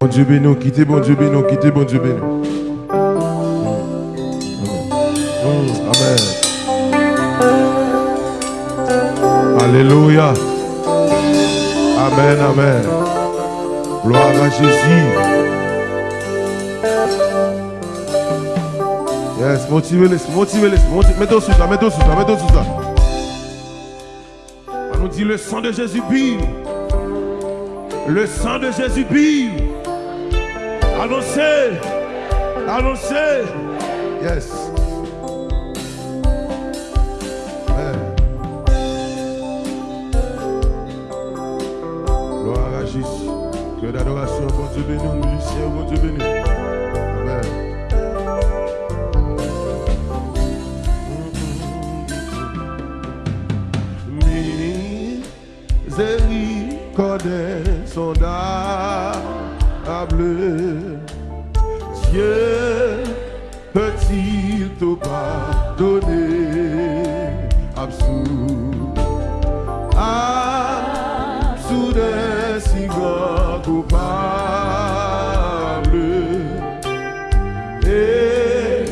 Bon Dieu béni, quittez bon Dieu béni, quittez bon Dieu béni. Amen. Alléluia. Amen, amen. Gloire à Jésus. Yes, motivez-les, motivez-les, mettez-vous sous ça, mettez-vous sous ça, mettez-vous sous ça. On nous dit le sang de Jésus brille. Le sang de Jésus brille. Annoncez. Annoncez. Yes. Amen. Gloire à Jésus. Que d'adoration, bon Dieu béni, musicien, bon Dieu béni. Amen. Miséricorde sondable. Dieu peut-il te pardonner? Absous, absous de si grand coupable Et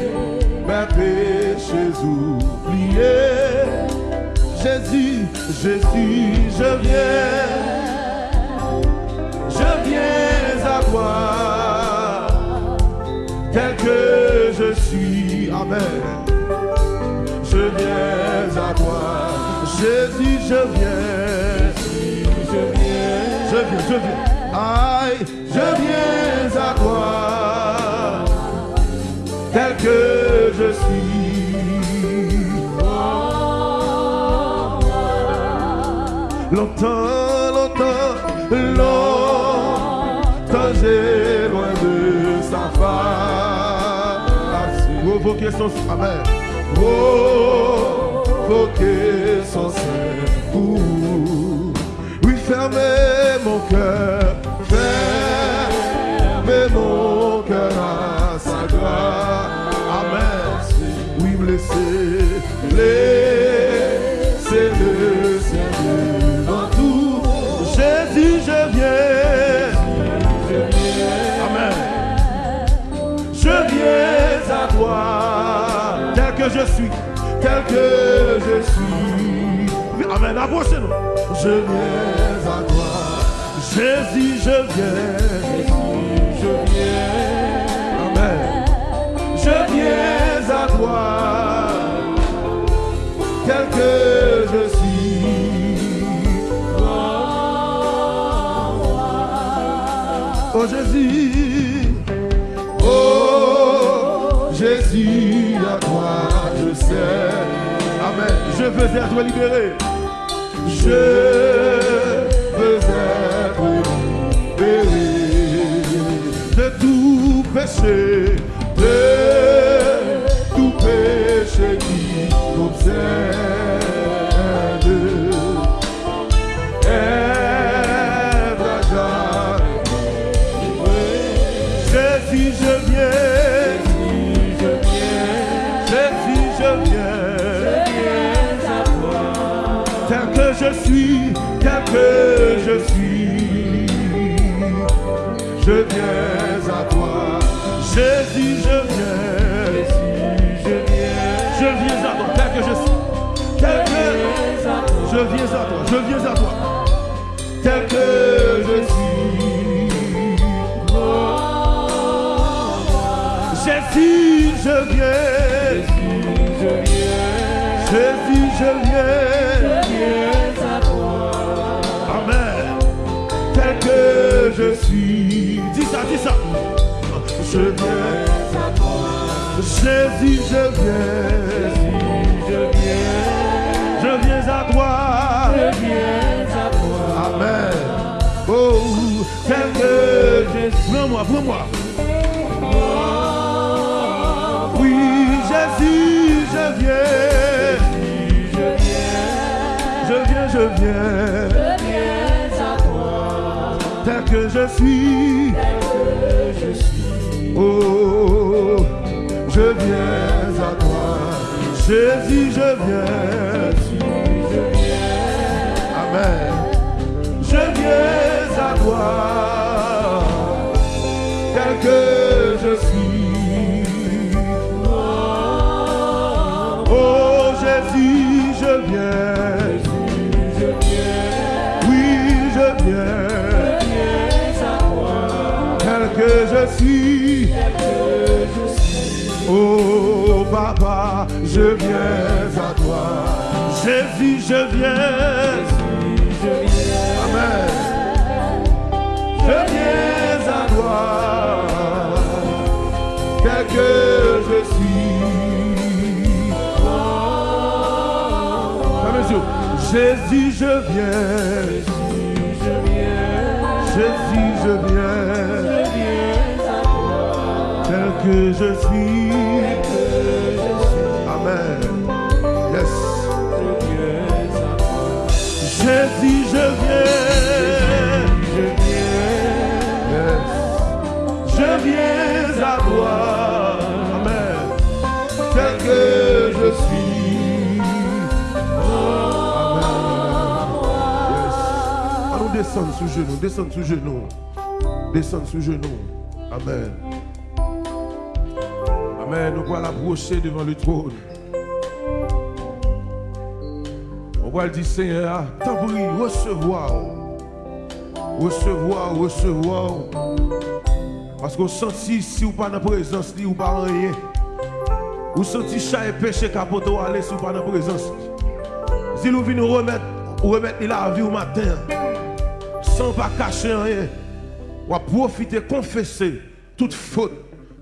mes péchés oubliés Jésus, Jésus, je viens Jésus, je viens. Je viens. Je viens, je viens. Aïe, je viens à toi. Tel que je suis. Longtemps, longtemps, longtemps, j'ai loin de sa face. Provoquer son Amen. Provoquer son sein pour oui, fermer mon cœur. Fermer mon cœur à sa grâce. Amen. Oui, me laisser, laisser le Seigneur dans tout. Jésus, je viens. Amen. Je viens à toi, tel que je suis, tel que Oui, Amen. Approchez-nous. Je viens à toi. Jésus, je viens. je viens. Amen. Je viens à toi, tel que je suis. Oh Jésus, oh Jésus, à toi je sais. Je veux être libéré. Je veux être libéré de tout péché, de tout péché qui m'obsède. Que je suis. Je viens à toi. Jésus, je viens. Je viens à toi, tel que je suis. Tel que je viens à toi. Je viens à toi. Tel que je suis. Jésus, je viens. Dis ça, dis ça. Je viens. Jésus, je viens. Je viens à toi. Amen. Oh, tel que je suis. Prends-moi, prends-moi. Oui, Jésus, je viens. Je viens, je viens. Tel que je suis. Oh, je viens à toi. Jésus, je viens. Amen. Je viens à toi. tel que je suis. Oh Jésus, je viens. Oui, je viens. Que je suis. Oh Papa, je viens à toi. Jésus, je viens. Amen. Je viens à toi. Tel que je suis. Jésus, je viens. Jésus, je viens. Que je suis. Amen. Yes. Jésus, je viens. Je viens. Yes. Je viens à toi. Amen. Tel que je suis. Amen. Allons sous genoux, descendre sous genoux. Descendre sous genoux. Amen. Nous voilà approcher devant le trône. On va dire, Seigneur, prie, recevoir. Recevoir, recevoir. Parce qu'on sentit, si ou pas dans la présence, ou pas rien. Ou senti chaque péché capote ou aller si pas dans la présence. Si nous venons remettre, remettre la vie au matin, sans pas cacher rien, ou à profiter, confesser toute faute,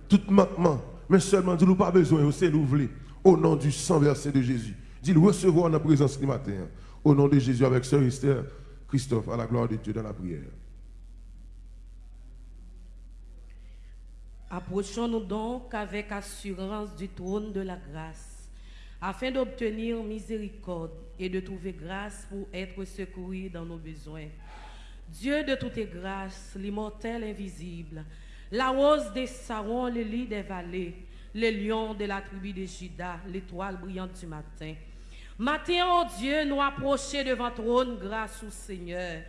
tout manquement, mais seulement, dis-nous pas besoin, c'est l'ouvrir au nom du sang versé de Jésus. Dis-le recevoir la présence du matin, au nom de Jésus, avec Sœur Esther, Christophe, à la gloire de Dieu dans la prière. Approchons-nous donc avec assurance du trône de la grâce, afin d'obtenir miséricorde et de trouver grâce pour être secouru dans nos besoins. Dieu de toutes grâces, l'immortel invisible, la rose des sarons, le lit des vallées, le lion de la tribu de Judas, l'étoile brillante du matin. Matin, oh Dieu, nous approcher devant trône grâce au Seigneur.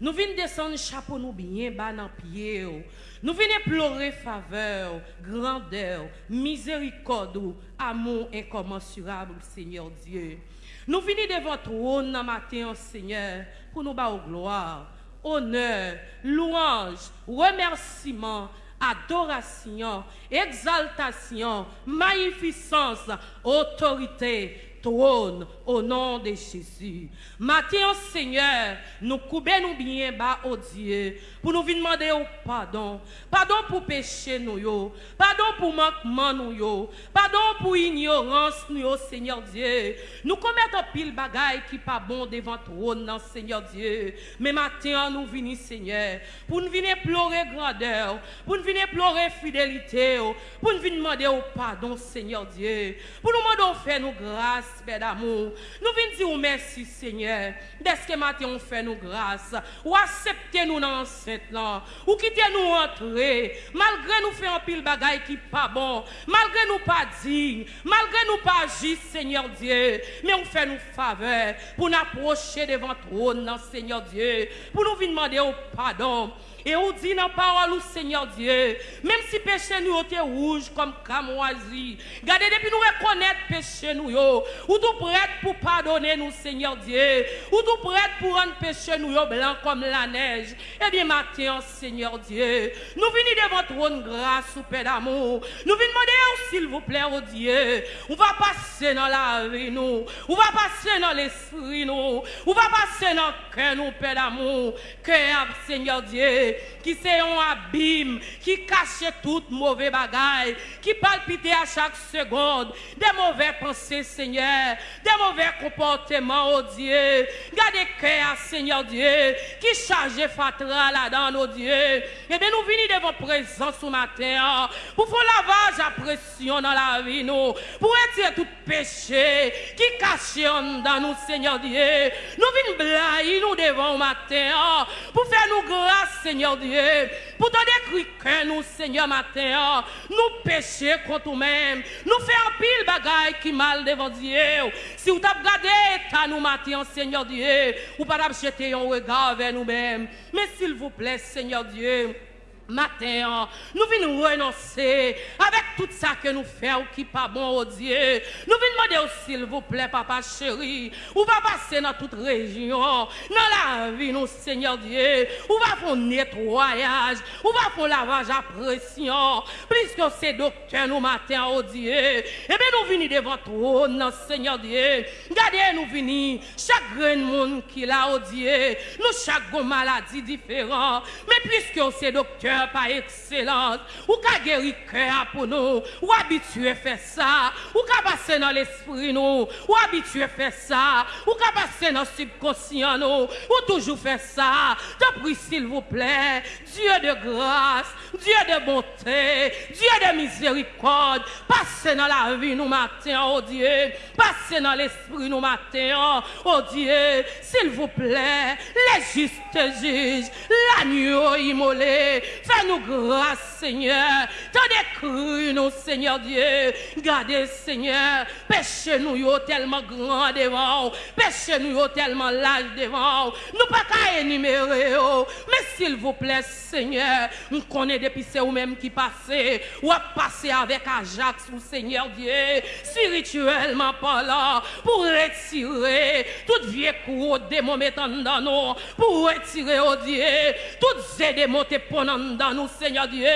Nous venons descendre chapeau nous bien bas dans pied. oh. Nous venons pleurer faveur, grandeur, miséricorde, amour incommensurable, Seigneur Dieu. Nous venons devant trône dans matin, oh Seigneur, pour nous battre gloire, honneur, louange, remerciement, adoration, exaltation, magnificence, autorité, trône au nom de Jésus. Matin, Seigneur, nous coubons nous bien bas au Dieu pour nous demander au pardon. Pardon pour péché nous, yo. pardon pour manquement nous, yo. pardon pour ignorance nous, yo, Seigneur Dieu. Nous commettons pile bagaille qui pas bon devant trône, non, Seigneur Dieu. Mais matin, nous venons, Seigneur, pour nous venir pleurer grandeur, pour nous venir pleurer fidélité, pour nous venir demander au pardon, Seigneur Dieu. Pour nous demander faire nous grâce respect d'amour. Nous venons dire merci Seigneur, dès que matin on fait nous grâce, ou acceptez nous dans cette là, ou quittez nous entrer, malgré nous faire un pile bagaille qui pas bon, malgré nous pas digne, malgré nous pas juste Seigneur Dieu, mais on fait nous faveur pour nous approcher devant trône dans Seigneur Dieu, pour nous venir demander au pardon. Et on dit dans la parole, Seigneur Dieu, même si péché nous était rouge comme camoisi, gardez depuis nous reconnaître péché nous, ou tout prête pour pardonner nous, Seigneur Dieu, ou tout prête pour rendre péché nous, blanc comme la neige? Eh bien, matin, Seigneur Dieu, nous venons devant trône grâce, ou Père d'amour. Nous venons demander, s'il vous plaît, oh Dieu, on va passer dans la vie, nous, on va passer dans l'esprit, nous, on va passer dans le cœur, nous, Père d'amour, cœur, Seigneur Dieu, qui c'est un abîme, qui cache toute mauvaise bagaille, qui palpite à chaque seconde, des mauvais pensées, Seigneur, des mauvais comportements, oh Dieu. Gardez cœur, Seigneur Dieu, qui charge fatra là-dedans, oh Dieu. Et bien, nous venons devant présence ce matin, pour faire lavage à pression dans la vie, nous, pour retirer tout péché qui cache en dans nous, Seigneur Dieu. Nous venons blayer nous devant au matin, pour faire nous grâce, Seigneur Dieu, pour te décrire que nous, Seigneur, matin, nous péchons contre nous-mêmes, nous faisons pile bagaille qui mal devant Dieu. Si vous avez regardé à nous matin, Seigneur Dieu, ou pas jeter un regard vers nous-mêmes. Mais s'il vous plaît, Seigneur Dieu, matin, nous venons renoncer avec tout ça que nous faisons qui pas bon au Dieu. Nous venons demander s'il vous plaît, papa chéri, ou va passer dans toute région, dans la vie, nous, Seigneur Dieu, ou va faire nettoyage, ou va faire lavage à pression, puisque c'est docteur nous matin au Dieu. Et bien nous venons devant toi, Seigneur Dieu. Regardez, nous venons, chaque grain monde qui l'a au Dieu, nous chaque maladie différente, mais puisque c'est docteur, pas excellente, ou qu'a guéri cœur pour nous, ou habitué faire ça, ou qu'a passer dans l'esprit nous, ou habitué faire ça, ou qu'a passer dans le subconscient nous, ou toujours faire ça. Te prie s'il vous plaît, Dieu de grâce, Dieu de bonté, Dieu de miséricorde, passez dans la vie nous matin, oh Dieu, passez dans l'esprit nous matin, oh Dieu, s'il vous plaît, les justes juges, l'agneau immolé, Fais-nous grâce, Seigneur. Cru, nous, Seigneur Dieu. Gardez, Seigneur. Péché nous tellement grand devant. Péché nous tellement large devant. Nous pas qu'à énumérer. Mais s'il vous plaît, Seigneur, nous connaissons depuis c'est vous-même qui passez. Ou à passer avec Ajax ou Seigneur Dieu. Spirituellement parlant. Pour retirer toute vieille cour démon mettant dans nous. Pour retirer, oh Dieu, toutes ces démons te dans nous, Seigneur Dieu,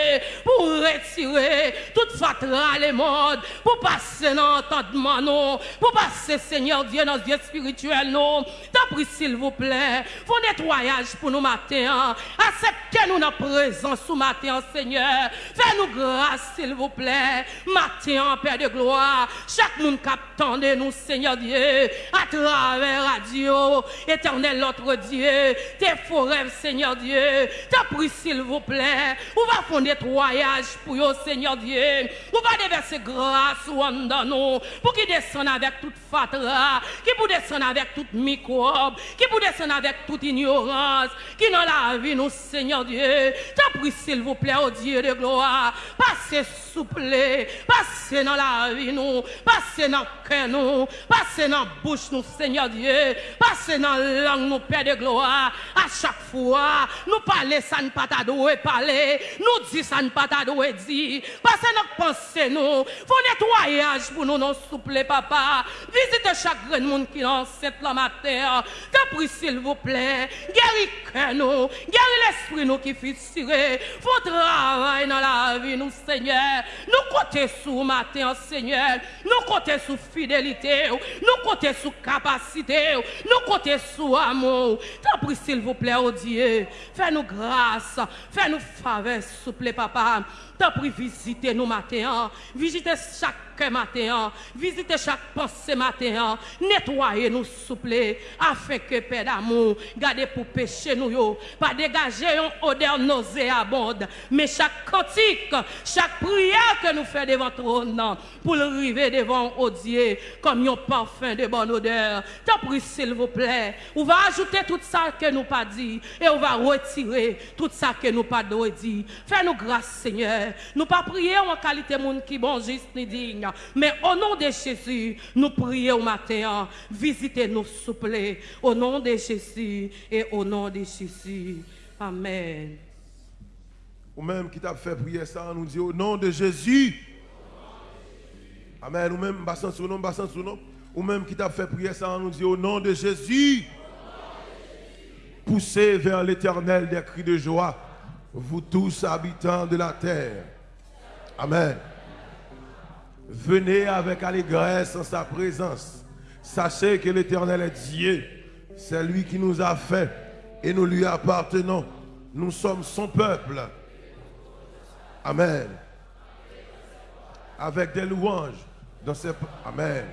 pour retirer toute fatra les modes, pour passer dans l'entendement, pour passer, Seigneur Dieu, dans Dieu spirituel, non. T'as s'il vous plaît, vos nettoyage pour nous matin. Acceptez-nous dans présence sous matin, Seigneur. Fais-nous grâce, s'il vous plaît. Matin, Père de gloire. Chaque monde captant de nous, Seigneur Dieu, à travers radio, éternel notre Dieu, tes forêts, Seigneur Dieu. T'as s'il vous plaît. On va faire nettoyage pour vous, Seigneur Dieu. On va déverser grâce dans nous pour qu'il descende avec toute fatra, qui pour descendre avec toute microbe, qui pour descendre avec toute ignorance, qui dans la vie nous, Seigneur Dieu. T'as pris, s'il vous plaît, au Dieu de gloire. Passez souple, passez dans la vie nous, passez dans le cœur nous, passez dans la bouche nous, Seigneur Dieu, passez dans la langue nous, Père de gloire. À chaque fois, nous parler, ça ne pas parler, pale, nou di san pata do e di, pase nok pense nou, fon netwayaj pou nou non souple papa, vizite chakren moun ki nan set la mater, kapri sil vople, geri kè nou, geri l'esprit nou ki fitire, fon travay nan la vi nou seigneur, nou kote sou mater seigneur, nou kote sou fidelite ou, nou kote sou kapasite ou, nou kote sou amou, kapri sil vople ou diye, fè nou grâce, fè nou faveur, s'il vous plaît, papa. T'as pris visiter nous matin, visiter chaque matin, visiter chaque pensée matin, nettoyer nous souple, afin que Père d'amour, garder pour pécher nous, pas dégager une odeur nauséabonde, mais chaque cantique, chaque prière que nous faisons devant trône, pour le arriver devant au Dieu, comme un parfum de bonne odeur. T'as pris s'il vous plaît, on va ajouter tout ça que nous pas dit, et on va retirer tout ça que nous pas dit. Fais-nous grâce, Seigneur. Nous pas prier en qualité de monde qui bon, juste ni digne. Mais au nom de Jésus, nous prions au matin. Visitez-nous, s'il plaît. Au nom de Jésus et au nom de Jésus. Amen. Ou même qui t'a fait prier ça, nous dit au nom de Jésus. Amen. Ou même, sur nom, sur nom. Ou même qui t'a fait prier ça, nous dit au nom de Jésus. Poussez vers l'éternel des cris de joie vous tous habitants de la terre. Amen. Venez avec allégresse en sa présence. Sachez que l'Éternel est Dieu. C'est lui qui nous a fait et nous lui appartenons. Nous sommes son peuple. Amen. Avec des louanges dans ses... Amen.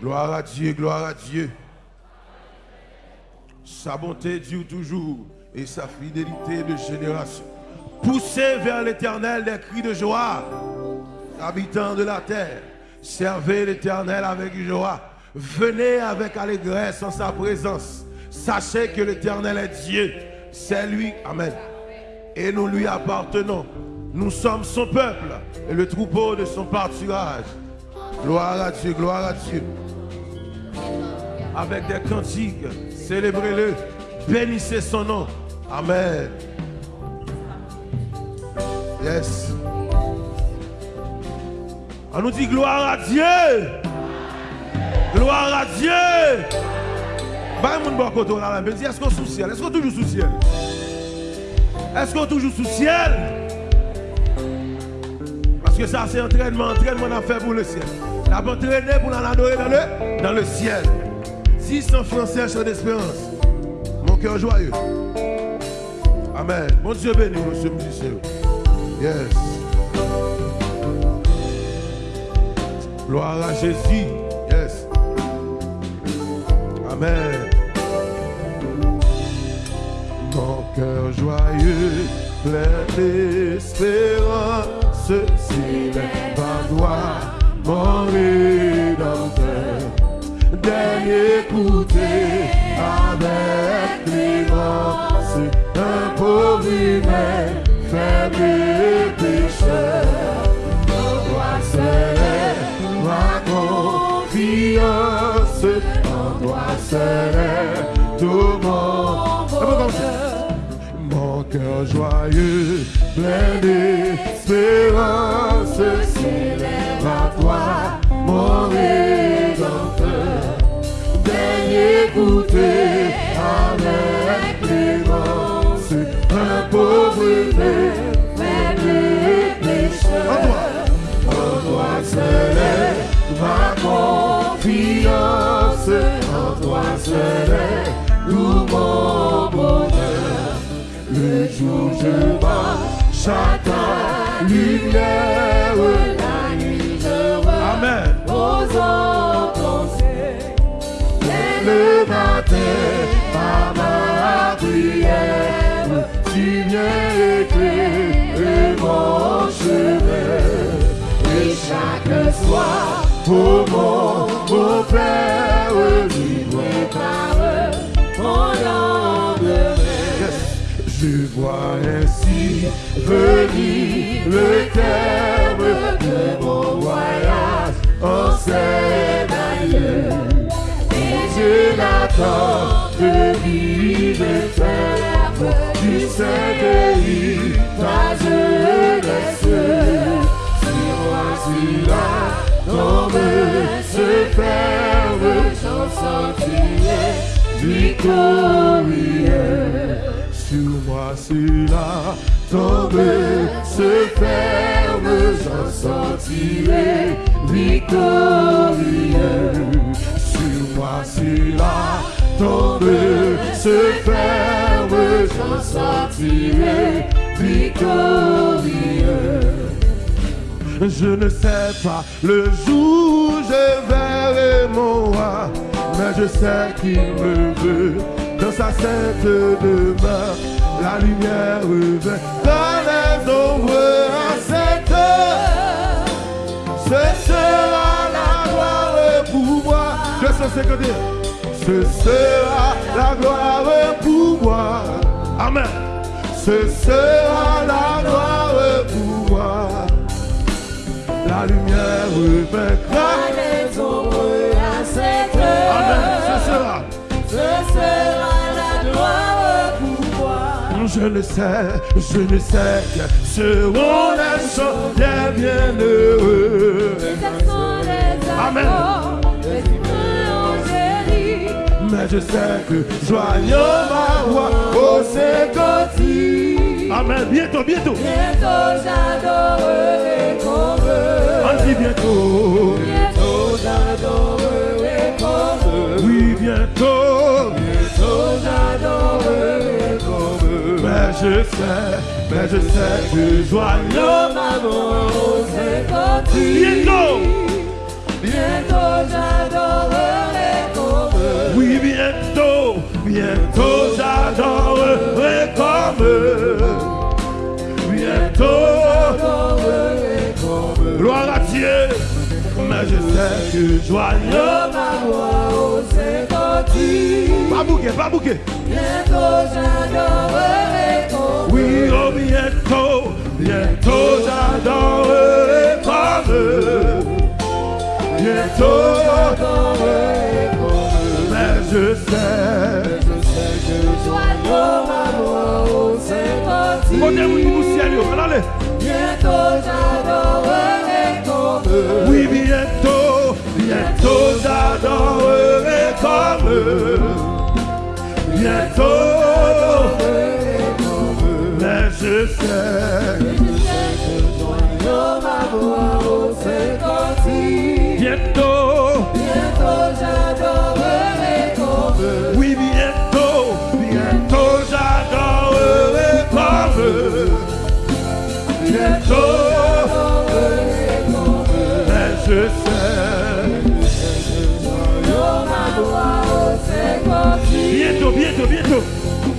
Gloire à Dieu, gloire à Dieu. Sa bonté dure toujours et sa fidélité de génération. Poussez vers l'éternel des cris de joie, habitants de la terre. Servez l'éternel avec joie. Venez avec allégresse en sa présence. Sachez que l'éternel est Dieu. C'est lui. Amen. Et nous lui appartenons. Nous sommes son peuple et le troupeau de son pâturage. Gloire à Dieu, gloire à Dieu. Avec des cantiques, célébrez-le. Bénissez son nom. Amen. Yes. On nous dit gloire à Dieu. Gloire à Dieu. Bah, mon bon là, mais est-ce qu'on sous ciel? Est-ce qu'on toujours sous ciel? Est-ce qu'on toujours sous ciel? Parce que ça, c'est entraînement. Entraînement, a fait pour le ciel. On a entraîné pour l'adorer dans le, dans le ciel. 600 français, chant d'espérance. Mon cœur joyeux. Amen. Mon Dieu béni, monsieur musicien. Yes. Gloire à Jésus. Yes. Amen. Mon cœur joyeux, plein d'espérance, s'élève à toi, mon rédempteur. Dernier écouter avec clémence, un pauvre humain, faible et pécheur. Seul est ma confiance, en toi est tout mon bonheur. Mon cœur joyeux, plein d'espérance, s'élève à toi, mon rédempteur. Dernier goûter pauvre humain, faible et. En toi, seul est ma confiance, en toi. Le jour je lumière, mon. Et chaque soir, oh mon beau Père, tu prépares mon lendemain. Je vois ainsi venir le terme de mon voyage en ailleurs. Et je l'attends de vivre ferme du Saint-Denis, victorieux. Sur moi, cela tombe, se ferme, j'en sortirai victorieux. Sur moi, cela tombe, se ferme, j'en sortirai victorieux. Je ne sais pas le jour où je verrai mon roi, mais je sais qu'il me veut dans sa sainte demeure. La lumière revient dans les ombres à cette heure. Ce sera la gloire pour moi. Je sais que dire. Ce sera la gloire pour moi. Amen. Ce sera la gloire pour moi. La lumière revaincra. les ombres à cette heure. Amen. Ce sera. Ce sera la gloire pour moi. Je le sais, je le sais que seront les chants des bienheureux. Les accents, les Amen. Mais je sais que joignant ma voix au Saint-Côté. Amen. Bientôt, bientôt. Bientôt j'adorerai comme eux. On dit bientôt. Bientôt j'adorerai comme eux. Oui, bientôt. Bientôt j'adorerai comme eux. Mais je sais, mais je sais que voix au Saint-Côté. Bientôt. Bientôt j'adorerai comme eux. Oui, bientôt, bientôt j'adorerai comme eux. veux que joigne ma voix aux écoutis. Pas bouquet, pas bouquet. Bientôt j'adorerai ton Oui, oh bientôt, bientôt j'adorerai ton bleu. Bientôt j'adorerai ton Mais je sais, je sais que joigne ma voix aux écoutis. Montez, oui, vous ciel, allez. Bientôt j'adorerai ton bleu. Oui, bientôt. Tous adorerai comme eux. Bientôt, mais je sais. Bientôt, bientôt j'adorerai comme eux. Oui, bientôt, bientôt j'adorerai comme eux. Bientôt, mais je sais.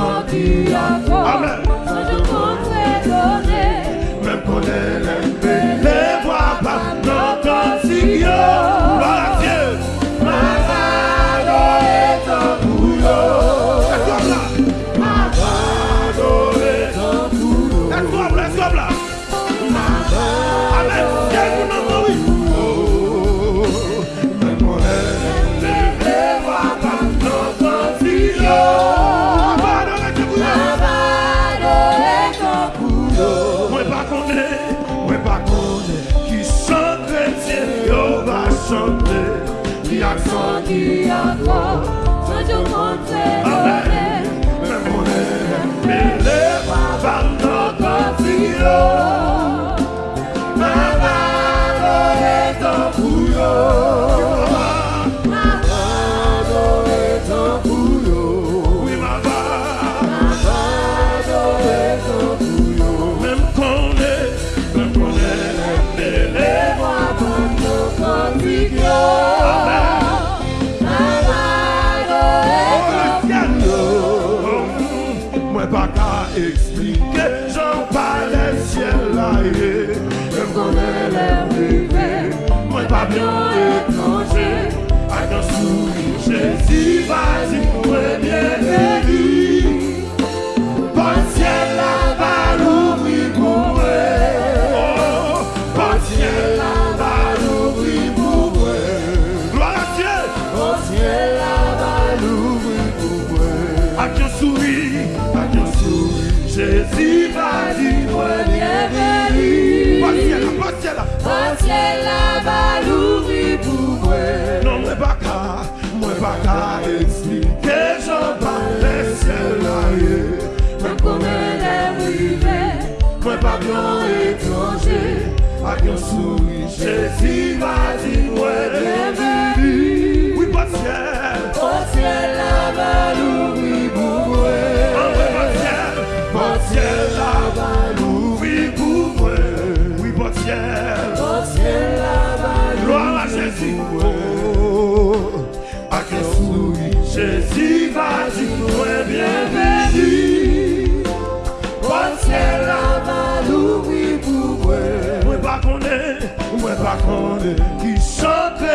Amen. La balouri pou mwen Non mwen baka, mwen baka Eksplike jan pa lese la ye Mwen komen le rive Mwen pa blan etranje Ak yon souri, jesi va di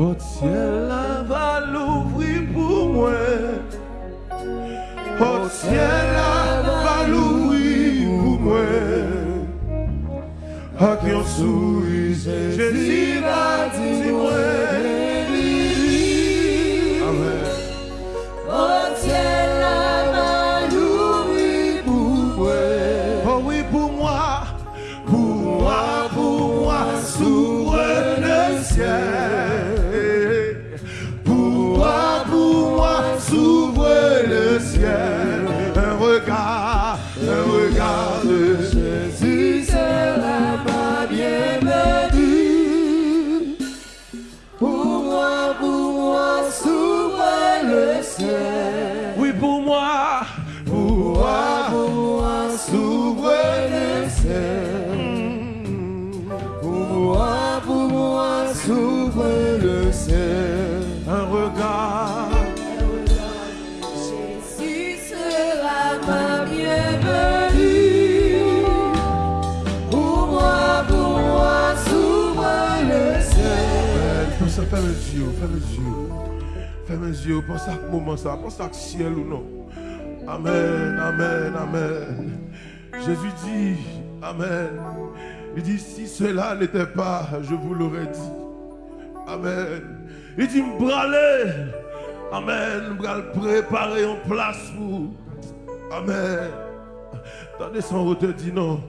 Bon ciel la va l'ouvrir pour moi. Bon ciel la va l'ouvrir pour moi. A qui on sourit, Jésus l'a dit moi. Ferme les yeux, ferme les yeux. Ferme les yeux, pense à ce moment ça, pense à ce ciel ou non. Amen, amen, amen. Jésus dit, Amen. Il dit, si cela n'était pas, je vous l'aurais dit. Amen. Il dit, me Amen. Me préparer en place pour. Amen. Attendez, son route dit non.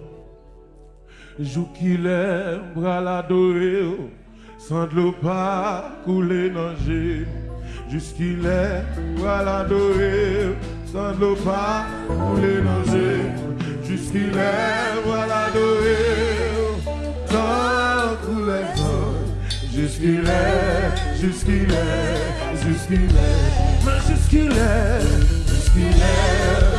Jour qu'il l'adorer, sans de l'eau pas couler dans Jusqu'il est, bras l'adorer, sans de l'eau pas couler dans Jusqu'il est, bras l'adorer, sans couler Jusqu'il est, jusqu'il est, jusqu'il est, mais jusqu'il est, jusqu'il est.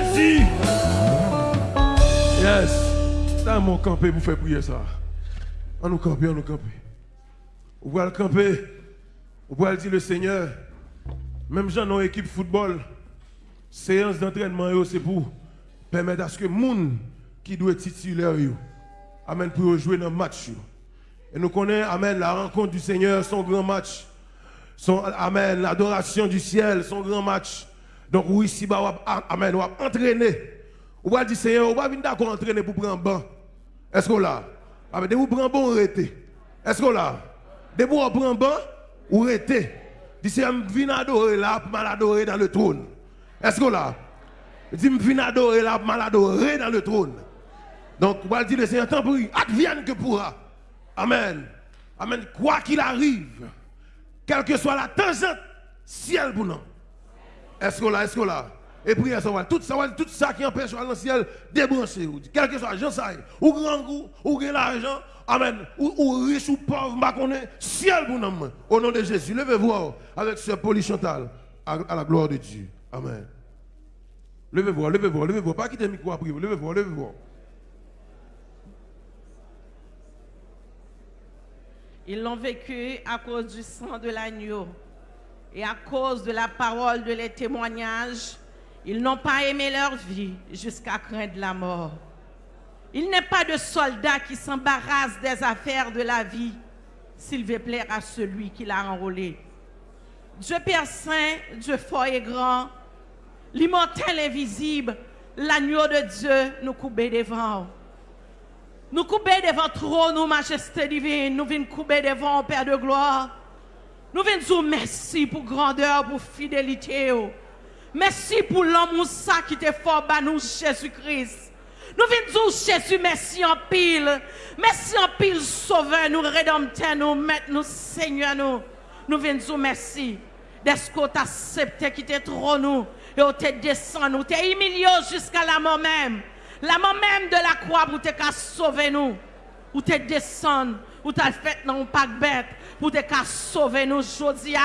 Jésus. Yes. Dans mon campé, vous faites prier ça. On nous camper, on nous camper. Vous pouvez le camper. Vous pouvez dire le Seigneur. Même gens dans équipe football, séance d'entraînement, c'est pour permettre à ce que les gens qui doit être titulaire, Amen, pour jouer dans le match. Et nous connaissons, Amen, la rencontre du Seigneur, son grand match. Amen, l'adoration du ciel, son grand match. Donc, oui, si, bah, amen, on va entraîner. On va dire, Seigneur, on va venir d'accord entraîner pour prendre un banc. Est-ce qu'on l'a? Amen, de vous prendre un ou arrêtez. Est-ce qu'on l'a? De vous prendre un banc, ou arrêtez. Dis, Seigneur, je viens adorer là, pour dans le trône. Est-ce qu'on l'a? Dis, je viens adorer là, pour dans le trône. Donc, on va dire, Seigneur, tant pis, advienne que pourra. Amen. Amen. Quoi qu'il arrive, quelle que soit la tangente, ciel pour nous. Est-ce que là, est-ce que là? Et puis, ça tout ça, tout ça qui empêche dans le ciel, débrancher. Quel que soit, j'en sais, ou grand goût, ou grand l'argent, Amen. Ou, riche ou pauvre, je ciel pour nous. Au nom de Jésus, levez-vous avec ce polychantal à, la gloire de Dieu. Amen. Levez-vous, levez-vous, levez-vous. Pas quitter le micro à prier. Levez-vous, levez-vous. Ils l'ont vécu à cause du sang de l'agneau et à cause de la parole de les témoignages. Ils n'ont pas aimé leur vie jusqu'à craindre la mort. Il n'est pas de soldat qui s'embarrasse des affaires de la vie s'il veut plaire à celui qui l'a enrôlé. Dieu Père Saint, Dieu fort et grand, l'immortel invisible, l'agneau de Dieu nous coupe devant. Nous coupons devant trop, nous, majesté divine. Nous venons couper devant, Père de gloire. Nous venons merci pour grandeur, pour fidélité. Merci pour l'amour qui t'est fort, nous, Jésus-Christ. Nous venons Jésus, merci en pile. Merci en pile, sauveur, nous, rédempteur, nous, maître, nous, Seigneur, nous. Nous venons dire merci. D'est-ce qu'on t'a accepté qui t'est trop nous. Et on t'a descendu, nous t'es humilié jusqu'à la mort même. La mort même de la croix pour te sauver nous. Ou te descendre, ou t'as fait un pack bête pour te sauver nous aujourd'hui.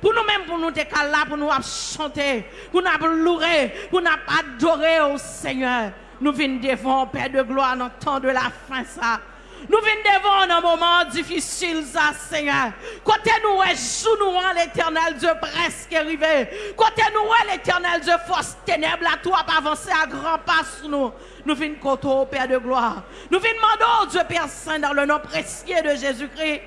Pour nous-mêmes, pour nous te là, pour nous chanter, pour nous louer, pour nous adorer au Seigneur. Nous venons devant, Père de gloire, dans le temps de la fin, ça. Nous venons devant un moment difficile, ça, Seigneur. Côté nous, sous nous, l'éternel Dieu presque arrivé. Côté nous, l'éternel Dieu, force ténèbres, à toi, pas avancer à grands pas sur nous. Nous venons côté au Père de gloire. Nous venons demander, Dieu Père Saint, dans le nom précieux de Jésus-Christ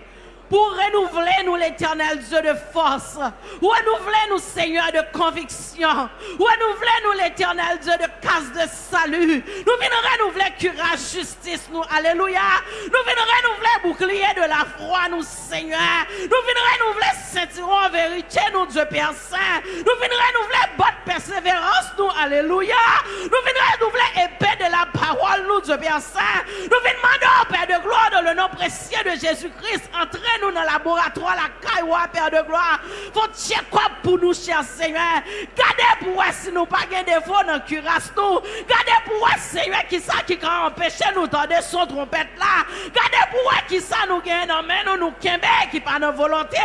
pour renouveler nous l'éternel Dieu de force, renouveler nous Seigneur de conviction, renouveler nous l'éternel Dieu de casse de salut, nous venons renouveler courage, justice, nous, alléluia, nous venons renouveler bouclier de la foi, nous Seigneur, nous venons renouveler ceinturon en vérité, nous Dieu Père Saint, nous venons renouveler bonne persévérance, nous, alléluia, nous venons renouveler épée de la parole, nous Dieu Père Saint, nous venons demander au Père de gloire dans le nom précieux de Jésus-Christ, entrer nous dans le laboratoire, la caille, Père de gloire. Faut check quoi pour nous, cher Seigneur? Gardez pour si nous pas de défaut dans cuirasse nous. Gardez pour Seigneur, qui ça qui a empêché nous de son trompette là. Gardez pour qui ça nous gagne dans main nous, nous qui pas nos volonté.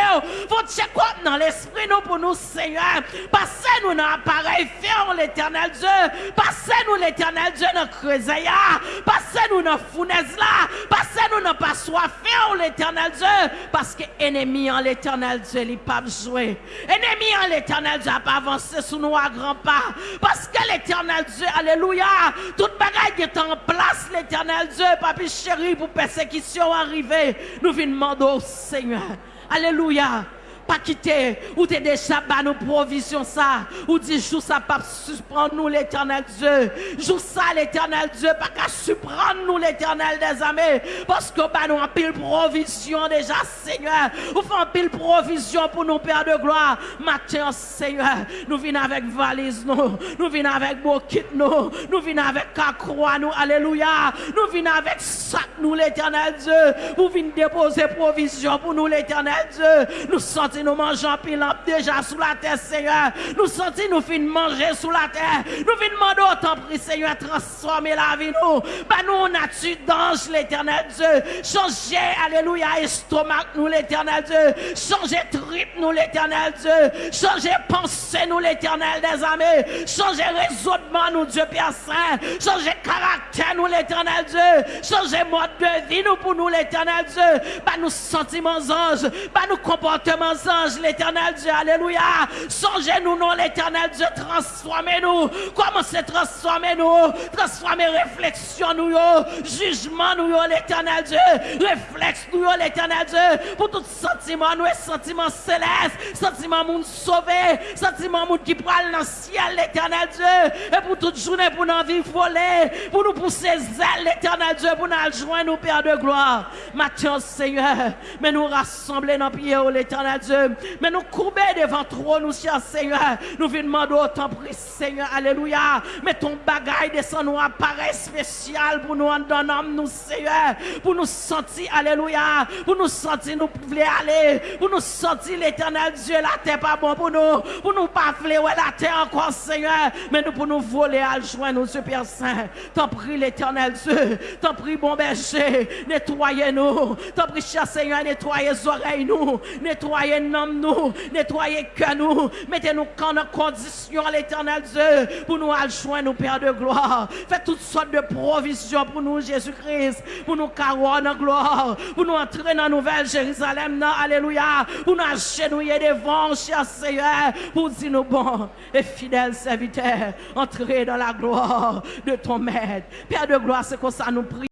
Faut check quoi dans l'esprit nous pour nous, Seigneur? Passez-nous dans l'appareil ferme, l'éternel Dieu. Passez-nous l'éternel Dieu dans creuset Passez-nous dans fournaise là. Passez-nous dans passoire ferme, l'éternel Dieu. Parce que ennemi en l'éternel Dieu, il pas jouer. Ennemi en l'éternel Dieu pas avancé sous nous à grands pas. Parce que l'éternel Dieu, alléluia, toute bagaille est en place, l'éternel Dieu, papi chéri, pour persécution arriver. Nous venons demander au Seigneur. Alléluia pas quitter, ou t'es déjà bas nos provisions ça, ou dit joue ça pas surprendre nous l'éternel Dieu, joue ça l'éternel Dieu, pas qu'à surprendre nous l'éternel des armées, parce que bah nous en pile provision déjà Seigneur, ou fait en pile provision pour nos pères de gloire, matin Seigneur, nous venons avec valise nous, nous venons avec kit nous, nous venons avec croix nous, alléluia, nous venons avec sac nous l'éternel Dieu, vous venez déposer provision pour nous l'éternel Dieu, nous sommes nous mangeons pile déjà sous la terre, Seigneur. Nous sentons nous fin manger sous la terre. Nous venons demander autant prix, Seigneur, transformer la vie nous. Bah nous, nature d'ange, l'éternel Dieu. Changer, alléluia, estomac, nous, l'éternel Dieu. Changer trip, nous, l'éternel Dieu. Changer pensée, nous, l'éternel des armées. Changer raisonnement, nous, Dieu Père Saint. Changer caractère, nous, l'éternel Dieu. Changer mode de vie, nous, pour nous, l'éternel Dieu. Bah nous, sentiments anges. Bah nous, comportements anges, l'éternel Dieu, alléluia. Songez-nous, non, l'éternel Dieu, transformez-nous. Commencez transformez-nous? Transformez réflexion, nous, jugement, nous, l'éternel Dieu. Réflexe, nous, l'éternel Dieu. Pour tout sentiment, nous, sentiment céleste, sentiment monde sauvé, sentiment monde qui prend dans le ciel, l'éternel Dieu. Et pour toute journée, pour nous vivre voler, pour nous pousser zèle, l'éternel Dieu, pour nous joindre, nous, Père de gloire. Mathieu, Seigneur, mais nous rassembler dans le l'éternel Dieu. Mais nous courber devant trop, nous, cher Seigneur. Nous venons demander autant prix, Seigneur. Alléluia. Mais ton bagaille descend nous appareil spécial pour nous en donnant, nous, Seigneur. Pour nous sentir, Alléluia. Pour nous sentir, nous pouvons aller. Pour nous sentir l'éternel Dieu, la terre pas bon pour nous. Pour nous pas ouais, la terre encore, Seigneur. Mais nous pour nous voler à joindre, nous, Père Saint. T'en prie, l'éternel Dieu. T'en prie, bon berger. Nettoyez-nous. T'en prie, cher Seigneur, nettoyez les oreilles, nous. Nettoyez nous, nettoyez que nous, mettez-nous en condition l'éternel Dieu pour nous joindre nous Père de gloire. Faites toutes sortes de provisions pour nous, Jésus-Christ, pour nous carouer en gloire, pour nous entrer dans la nouvelle Jérusalem, alléluia, pour nous agenouiller devant, cher Seigneur, pour dire nous bon et fidèles serviteurs, entrer dans la gloire de ton maître. Père de gloire, c'est comme ça nous prions.